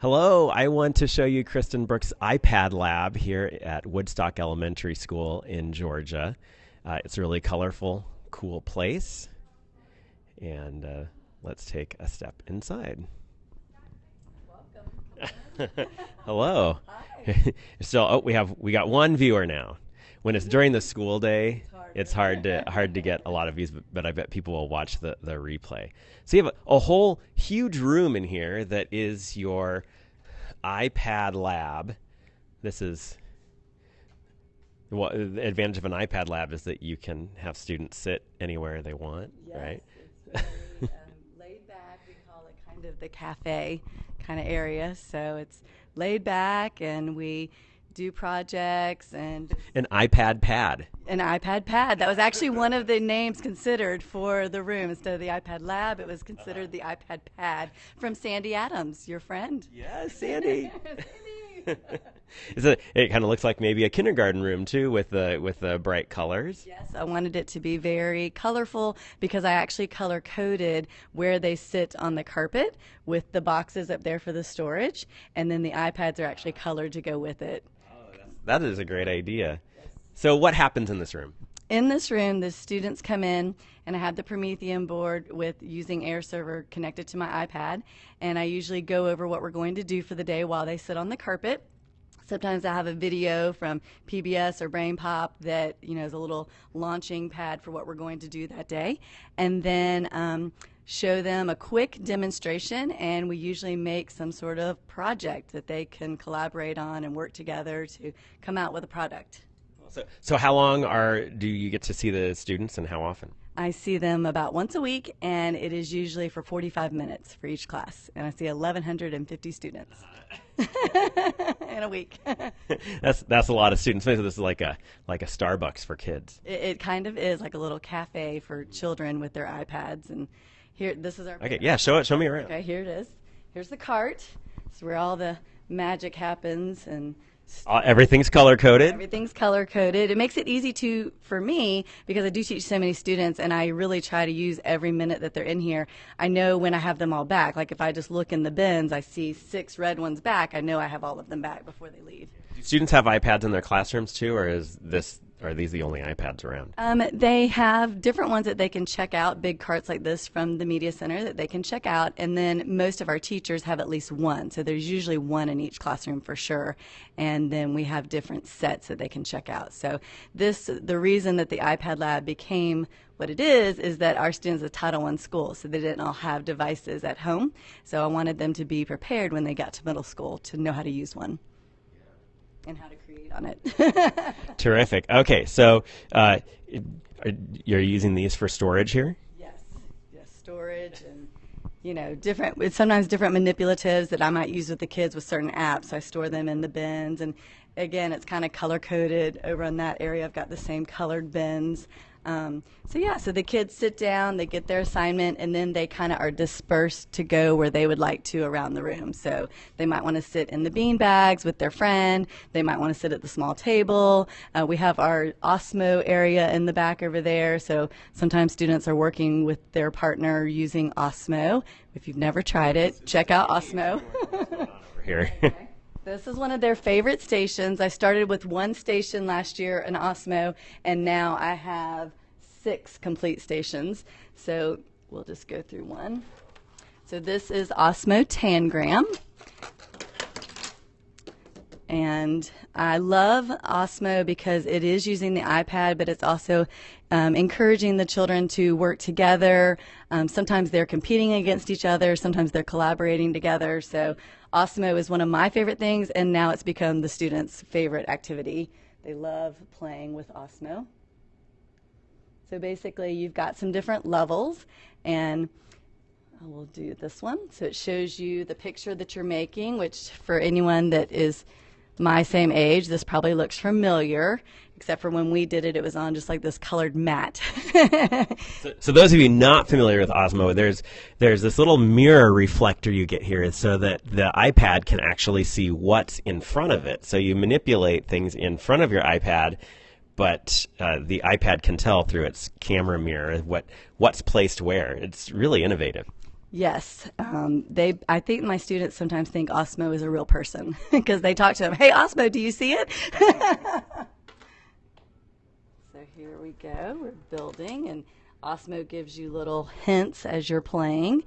Hello, I want to show you Kristen Brooks' iPad lab here at Woodstock Elementary School in Georgia. Uh, it's a really colorful, cool place. And uh, let's take a step inside. Welcome. Hello. so oh, we have we got one viewer now. When it's during the school day, it's hard to hard to get a lot of views, but, but I bet people will watch the, the replay. So you have a, a whole huge room in here that is your iPad lab. This is what the advantage of an iPad lab is that you can have students sit anywhere they want, Yes, right? It's very um, laid back. We call it kind of the cafe kind of area. So it's laid back, and we do projects and An iPad pad. an iPad pad. That was actually one of the names considered for the room instead of the iPad lab. It was considered the iPad pad from Sandy Adams, your friend. Yes, Sandy. Is it? It kind of looks like maybe a kindergarten room too, with the with the bright colors. Yes, I wanted it to be very colorful because I actually color coded where they sit on the carpet with the boxes up there for the storage, and then the iPads are actually colored to go with it. That is a great idea. So, what happens in this room? In this room, the students come in, and I have the Promethean board with using AirServer connected to my iPad, and I usually go over what we're going to do for the day while they sit on the carpet. Sometimes I have a video from PBS or BrainPOP that you know is a little launching pad for what we're going to do that day, and then um, show them a quick demonstration. And we usually make some sort of project that they can collaborate on and work together to come out with a product. So, so how long are do you get to see the students, and how often? I see them about once a week, and it is usually for 45 minutes for each class. And I see 1,150 students in a week. that's that's a lot of students. Maybe this is like a like a Starbucks for kids. it kind of is like a little cafe for children with their iPads. And here, this is our. Okay, yeah, show it. Show me around. Okay, here it is. Here's the cart. It's where all the magic happens and Uh, everything's color coded. Everything's color coded. It makes it easy to for me because I do teach so many students and I really try to use every minute that they're in here. I know when I have them all back. Like if I just look in the bins, I see six red ones back. I know I have all of them back before they leave. Do students have iPads in their classrooms too, or is this are these the only iPads around? Um, they have different ones that they can check out, big carts like this from the Media Center that they can check out. And then most of our teachers have at least one. So there's usually one in each classroom for sure. And then we have different sets that they can check out. So this, the reason that the iPad Lab became what it is, is that our students are Title I school, so they didn't all have devices at home. So I wanted them to be prepared when they got to middle school to know how to use one and how to create on it. Terrific. Okay, so uh, are, you're using these for storage here. Yes, yes, storage and you know different. It's sometimes different manipulatives that I might use with the kids with certain apps. I store them in the bins, and again, it's kind of color coded over in that area. I've got the same colored bins. Um, so yeah, so the kids sit down, they get their assignment, and then they kind of are dispersed to go where they would like to around the room. So they might want to sit in the bean bags with their friend. They might want to sit at the small table. Uh, we have our Osmo area in the back over there. So sometimes students are working with their partner using Osmo. If you've never tried it, check out Osmo. Here. This is one of their favorite stations. I started with one station last year, an Osmo, and now I have six complete stations. So we'll just go through one. So this is Osmo Tangram. And I love Osmo because it is using the iPad, but it's also um, encouraging the children to work together. Um, sometimes they're competing against each other, sometimes they're collaborating together. So Osmo is one of my favorite things, and now it's become the students' favorite activity. They love playing with Osmo. So basically, you've got some different levels, and I will do this one. So it shows you the picture that you're making, which for anyone that is my same age, this probably looks familiar, except for when we did it, it was on just like this colored mat. So, so those of you not familiar with Osmo, there's there's this little mirror reflector you get here, so that the iPad can actually see what's in front of it. So you manipulate things in front of your iPad, but uh, the iPad can tell through its camera mirror what what's placed where. It's really innovative. Yes, um, they. I think my students sometimes think Osmo is a real person because they talk to him. Hey, Osmo, do you see it? so here we go. We're building, and Osmo gives you little hints as you're playing.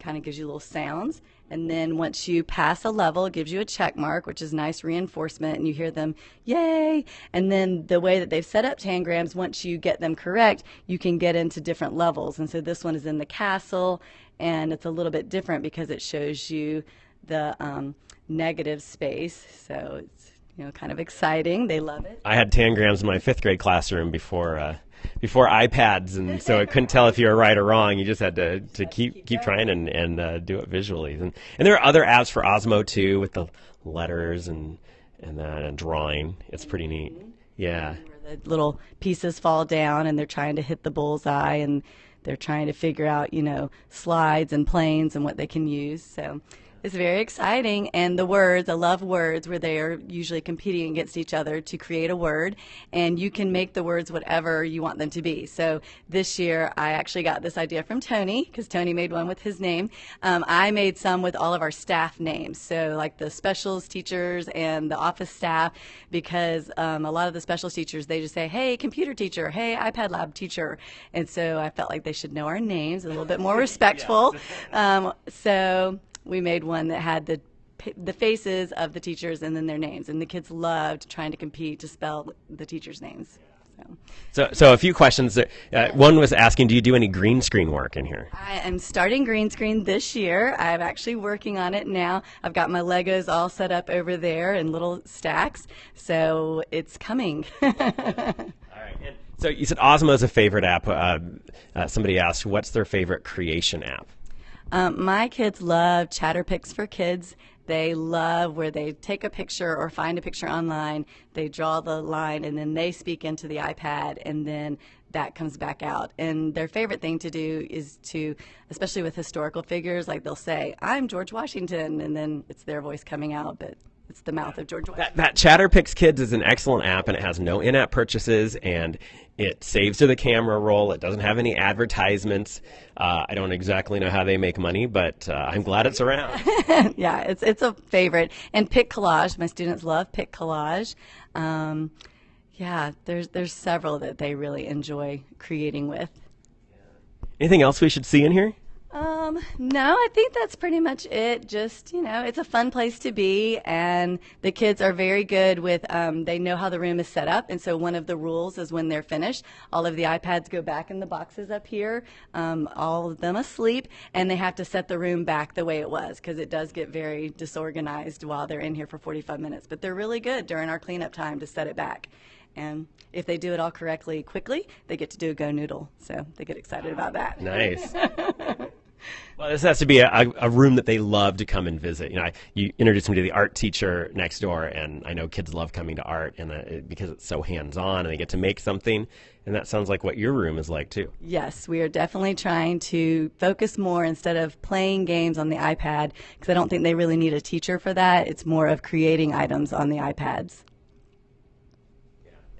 Kind of gives you little sounds, and then once you pass a level, it gives you a check mark, which is nice reinforcement, and you hear them, yay! And then the way that they've set up tangrams, once you get them correct, you can get into different levels. And so this one is in the castle, and it's a little bit different because it shows you the um, negative space. So it's you know kind of exciting. They love it. I had tangrams in my fifth grade classroom before uh, before iPads, and so I couldn't tell if you were right or wrong. You just had to, to keep keep trying and and uh, do it visually. And and there are other apps for Osmo too with the letters and and that and drawing. It's pretty neat. Yeah. Where the little pieces fall down and they're trying to hit the bullseye and they're trying to figure out, you know, slides and planes and what they can use. So it's very exciting. And the words, I love words where they are usually competing against each other to create a word. And you can make the words whatever you want them to be. So this year, I actually got this idea from Tony because Tony made one with his name. Um, I made some with all of our staff names. So, like the specials teachers and the office staff, because um, a lot of the specials teachers, they just say, hey, computer teacher, hey, iPad lab teacher. And so I felt like they should know our names a little bit more respectful. Um, so, we made one that had the the faces of the teachers and then their names, and the kids loved trying to compete to spell the teachers' names. So, so, so a few questions. Uh, one was asking, do you do any green screen work in here? I am starting green screen this year. I'm actually working on it now. I've got my Legos all set up over there in little stacks, so it's coming. all right. And so you said Osmo is a favorite app. Uh, uh, somebody asked, what's their favorite creation app? Um, my kids love Chatterpix for Kids. They love where they take a picture or find a picture online, they draw the line, and then they speak into the iPad, and then that comes back out. And their favorite thing to do is to, especially with historical figures, like they'll say, I'm George Washington, and then it's their voice coming out, but it's the mouth of George Washington. That, that Chatterpix Kids is an excellent app, and it has no in-app purchases, and it saves to the camera roll. It doesn't have any advertisements. Uh, I don't exactly know how they make money, but uh, I'm glad it's around. yeah, it's it's a favorite. And Pic Collage, my students love Pic Collage. Um, yeah, there's there's several that they really enjoy creating with. Anything else we should see in here? Um, no, I think that's pretty much it. Just, you know, it's a fun place to be, and the kids are very good with, um, they know how the room is set up, and so one of the rules is when they're finished, all of the iPads go back in the boxes up here, um, all of them asleep, and they have to set the room back the way it was, because it does get very disorganized while they're in here for 45 minutes. But they're really good during our cleanup time to set it back. And if they do it all correctly quickly, they get to do a GoNoodle. So they get excited about that. Nice. Well, this has to be a, a, room that they love to come and visit. You know, I, you introduced me to the art teacher next door, and I know kids love coming to art, and uh, because it's so hands-on, and they get to make something. And that sounds like what your room is like too. Yes, we are definitely trying to focus more instead of playing games on the iPad, because I don't think they really need a teacher for that. It's more of creating items on the iPads.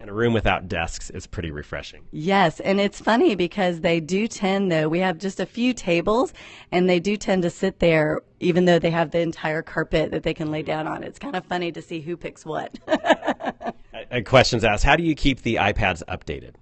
And a room without desks is pretty refreshing. Yes, and it's funny because they do tend, though, we have just a few tables, and they do tend to sit there even though they have the entire carpet that they can lay down on. It's kind of funny to see who picks what. a uh, uh, question's asked How do you keep the iPads updated?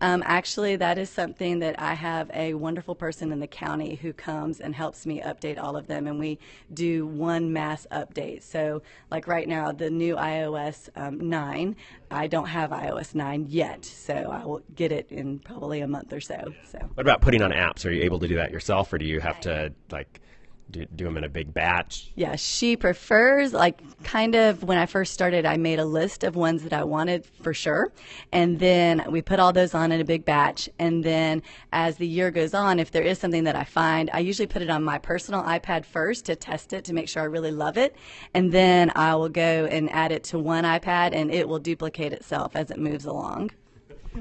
Um, actually, that is something that I have a wonderful person in the county who comes and helps me update all of them, and we do one mass update. So, like right now, the new iOS um, 9, I don't have iOS 9 yet, so I will get it in probably a month or so. So, what about putting on apps? Are you able to do that yourself, or do you have to like? Do, do them in a big batch? Yeah, she prefers like kind of when I first started, I made a list of ones that I wanted for sure, and then we put all those on in a big batch. And then as the year goes on, if there is something that I find, I usually put it on my personal iPad first to test it to make sure I really love it, and then I will go and add it to one iPad, and it will duplicate itself as it moves along.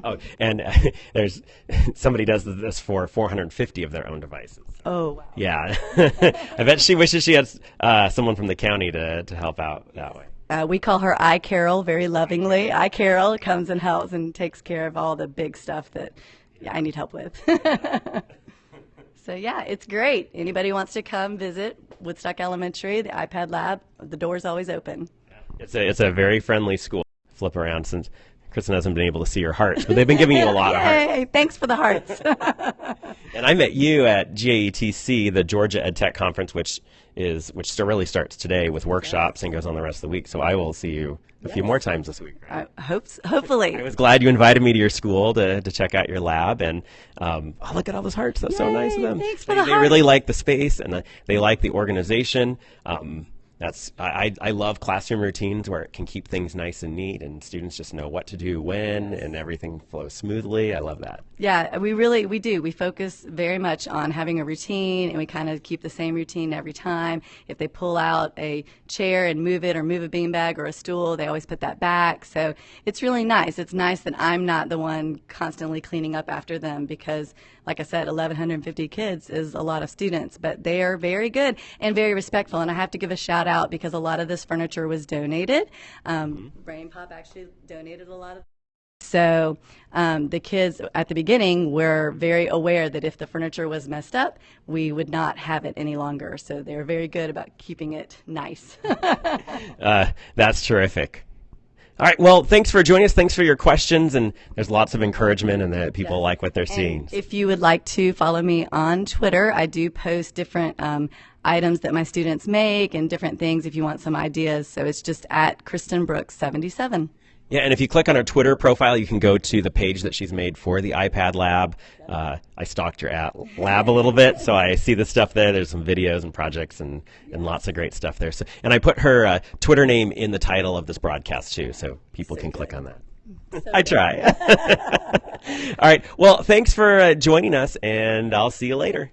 Oh, and uh, there's somebody does this for 450 of their own devices. Oh, wow. Yeah, I bet she wishes she had uh, someone from the county to to help out that way. Uh, we call her I Carol very lovingly. I Carol comes and helps and takes care of all the big stuff that yeah, I need help with. So yeah, it's great. Anybody wants to come visit Woodstock Elementary, the iPad lab, the door's always open. It's a it's a very friendly school. Flip around since Kristen hasn't been able to see your hearts, but they've been giving you a lot of hearts. Thanks for the hearts. And I met you at GAETC, the Georgia EdTech Conference, which is which still really starts today with workshops and goes on the rest of the week. So I will see you a few more times this week. I hope, hopefully. I was glad you invited me to your school to, to check out your lab, and um, oh, look at all those hearts. That's so nice of them. thanks for they, the they really like the space and uh, they like the organization. Um, that's I, I love classroom routines where it can keep things nice and neat, and students just know what to do when, and everything flows smoothly. I love that. Yeah, we really we do. We focus very much on having a routine, and we kind of keep the same routine every time. If they pull out a chair and move it, or move a beanbag or a stool, they always put that back. So it's really nice. It's nice that I'm not the one constantly cleaning up after them because, like I said, 1,150 kids is a lot of students, but they are very good and very respectful. And I have to give a shout out because a lot of this furniture was donated. Um, BrainPOP actually donated a lot of. So um, the kids at the beginning were very aware that if the furniture was messed up, we would not have it any longer. So they're very good about keeping it nice. Uh, that's terrific. All right. Well, thanks for joining us. Thanks for your questions, and there's lots of encouragement, and that people like what they're seeing. if you would like to follow me on Twitter, I do post different um, items that my students make and different things if you want some ideas. So it's just at Kristen Brooks 77. Yeah, and if you click on her Twitter profile, you can go to the page that she's made for the iPad Lab. Uh, I stalked your at lab a little bit, so I see the stuff there. There's some videos and projects and, and lots of great stuff there. So, and I put her uh, Twitter name in the title of this broadcast too, so people can click on that. I try. All right. Well, thanks for uh, joining us, and I'll see you later.